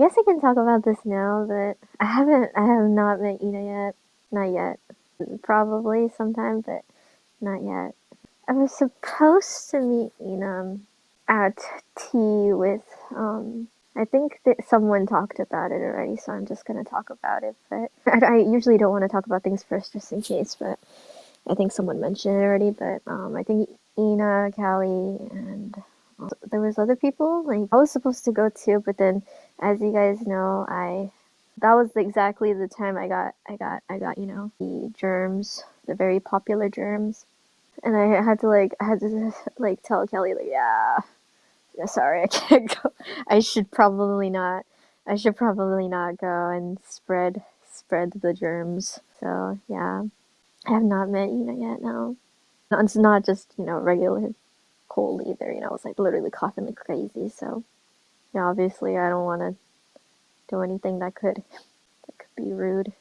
guess I can talk about this now, but I haven't, I have not met Ina yet. Not yet. Probably sometime, but not yet. I was supposed to meet Ina at tea with, um, I think that someone talked about it already, so I'm just gonna talk about it. But I, I usually don't want to talk about things first, just in case. But I think someone mentioned it already. But um, I think Ina, Callie, and there was other people. Like I was supposed to go too, but then, as you guys know, I that was exactly the time I got I got I got you know the germs, the very popular germs, and I had to like I had to like tell Kelly like yeah, yeah sorry I can't go. I should probably not. I should probably not go and spread spread the germs. So yeah, I have not met Ina yet. No, it's not just you know regular cold either. You know, I was like literally coughing like crazy. So, yeah, obviously, I don't want to do anything that could that could be rude.